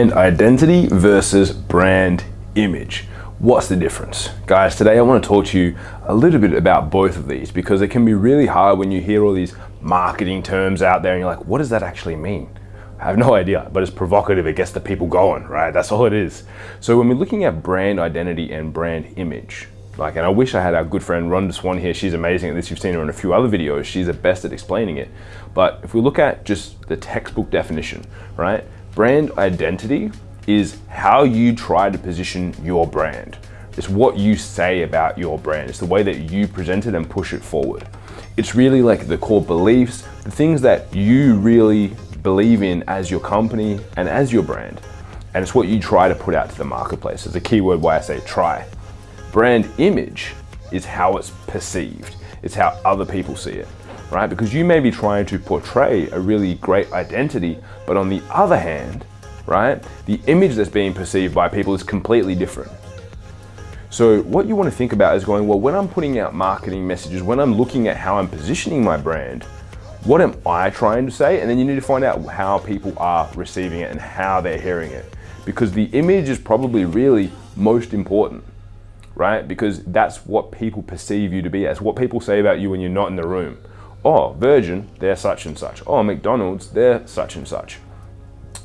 brand identity versus brand image. What's the difference? Guys, today I want to talk to you a little bit about both of these because it can be really hard when you hear all these marketing terms out there and you're like, what does that actually mean? I have no idea, but it's provocative. It gets the people going, right? That's all it is. So when we're looking at brand identity and brand image, like, and I wish I had our good friend Rhonda Swan here. She's amazing at this. You've seen her in a few other videos. She's the best at explaining it. But if we look at just the textbook definition, right? Brand identity is how you try to position your brand. It's what you say about your brand. It's the way that you present it and push it forward. It's really like the core beliefs, the things that you really believe in as your company and as your brand. And it's what you try to put out to the marketplace. It's a key word why I say try. Brand image is how it's perceived. It's how other people see it, right? Because you may be trying to portray a really great identity, but on the other hand, right? The image that's being perceived by people is completely different. So what you want to think about is going, well, when I'm putting out marketing messages, when I'm looking at how I'm positioning my brand, what am I trying to say? And then you need to find out how people are receiving it and how they're hearing it. Because the image is probably really most important, right? Because that's what people perceive you to be as, what people say about you when you're not in the room. Oh, Virgin, they're such and such. Oh, McDonald's, they're such and such.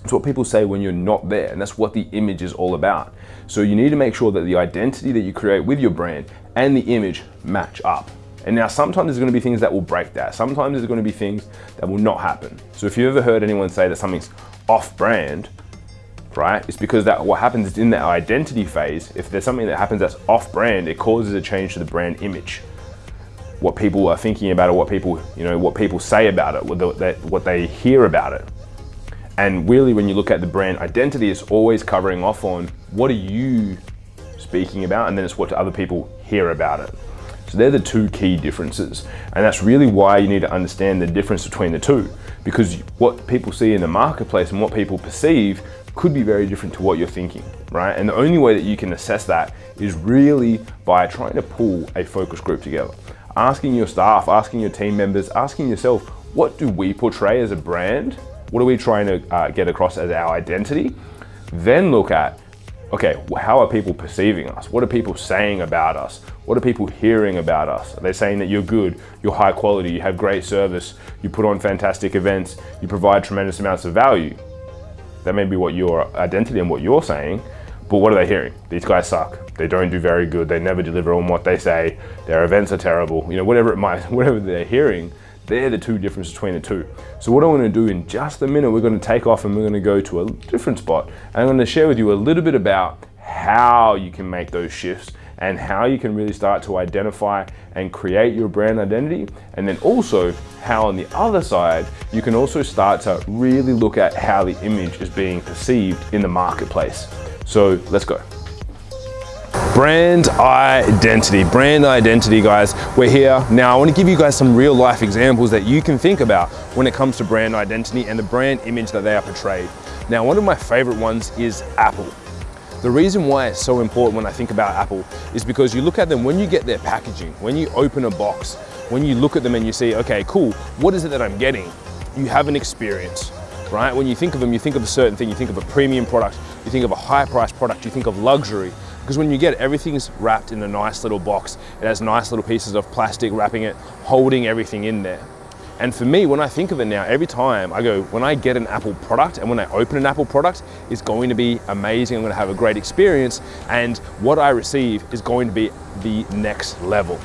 It's what people say when you're not there, and that's what the image is all about. So you need to make sure that the identity that you create with your brand and the image match up. And now sometimes there's gonna be things that will break that. Sometimes there's gonna be things that will not happen. So if you've ever heard anyone say that something's off brand, right? It's because that what happens is in that identity phase, if there's something that happens that's off brand, it causes a change to the brand image. What people are thinking about it, what people, you know, what people say about it, what they, what they hear about it. And really when you look at the brand identity, it's always covering off on what are you speaking about and then it's what other people hear about it. So they're the two key differences. And that's really why you need to understand the difference between the two because what people see in the marketplace and what people perceive could be very different to what you're thinking, right? And the only way that you can assess that is really by trying to pull a focus group together. Asking your staff, asking your team members, asking yourself, what do we portray as a brand what are we trying to uh, get across as our identity? Then look at, okay, how are people perceiving us? What are people saying about us? What are people hearing about us? Are they saying that you're good, you're high quality, you have great service, you put on fantastic events, you provide tremendous amounts of value? That may be what your identity and what you're saying, but what are they hearing? These guys suck. They don't do very good. They never deliver on what they say. Their events are terrible. You know, whatever it might, whatever they're hearing, they're the two differences between the two. So what I'm gonna do in just a minute, we're gonna take off and we're gonna go to a different spot. And I'm gonna share with you a little bit about how you can make those shifts and how you can really start to identify and create your brand identity. And then also how on the other side, you can also start to really look at how the image is being perceived in the marketplace. So let's go. Brand identity, brand identity guys. We're here. Now I wanna give you guys some real life examples that you can think about when it comes to brand identity and the brand image that they are portrayed. Now one of my favorite ones is Apple. The reason why it's so important when I think about Apple is because you look at them when you get their packaging, when you open a box, when you look at them and you see, okay, cool, what is it that I'm getting? You have an experience, right? When you think of them, you think of a certain thing, you think of a premium product, you think of a high priced product, you think of luxury, because when you get it, everything's wrapped in a nice little box. It has nice little pieces of plastic wrapping it, holding everything in there. And for me, when I think of it now, every time I go, when I get an Apple product and when I open an Apple product, it's going to be amazing. I'm going to have a great experience. And what I receive is going to be the next level.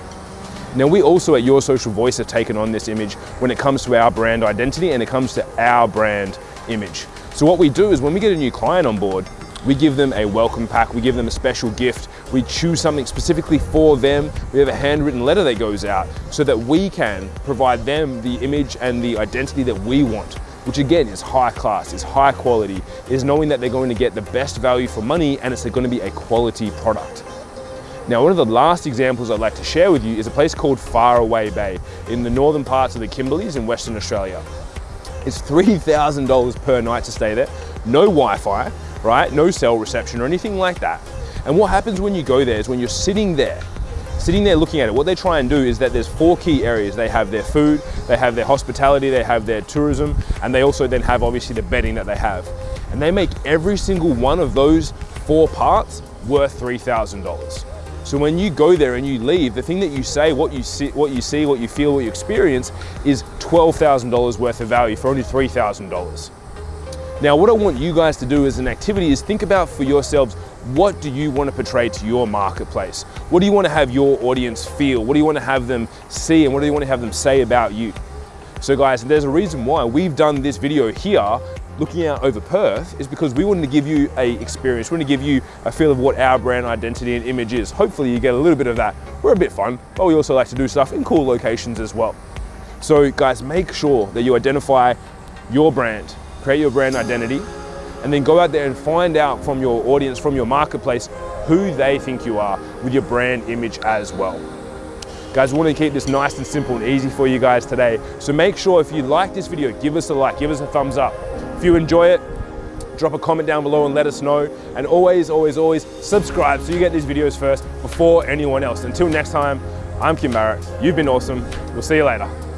Now we also at Your Social Voice have taken on this image when it comes to our brand identity and it comes to our brand image. So what we do is when we get a new client on board, we give them a welcome pack, we give them a special gift, we choose something specifically for them, we have a handwritten letter that goes out so that we can provide them the image and the identity that we want which again is high class, is high quality, is knowing that they're going to get the best value for money and it's going to be a quality product. Now, one of the last examples I'd like to share with you is a place called Faraway Bay in the northern parts of the Kimberleys in Western Australia. It's $3,000 per night to stay there, no Wi-Fi, right? No cell reception or anything like that. And what happens when you go there is when you're sitting there, sitting there looking at it, what they try and do is that there's four key areas. They have their food, they have their hospitality, they have their tourism, and they also then have obviously the bedding that they have. and they make every single one of those four parts worth $3,000. So when you go there and you leave, the thing that you say, what you see, what you see, what you feel, what you experience is $12,000 worth of value for only $3,000. Now, what I want you guys to do as an activity is think about for yourselves, what do you want to portray to your marketplace? What do you want to have your audience feel? What do you want to have them see? And what do you want to have them say about you? So guys, there's a reason why we've done this video here looking out over Perth is because we wanted to give you a experience. We want to give you a feel of what our brand identity and image is. Hopefully you get a little bit of that. We're a bit fun, but we also like to do stuff in cool locations as well. So guys, make sure that you identify your brand, create your brand identity, and then go out there and find out from your audience, from your marketplace, who they think you are with your brand image as well. Guys, we want to keep this nice and simple and easy for you guys today. So make sure if you like this video, give us a like, give us a thumbs up. If you enjoy it, drop a comment down below and let us know. And always, always, always subscribe so you get these videos first before anyone else. Until next time, I'm Kim Barrett. You've been awesome. We'll see you later.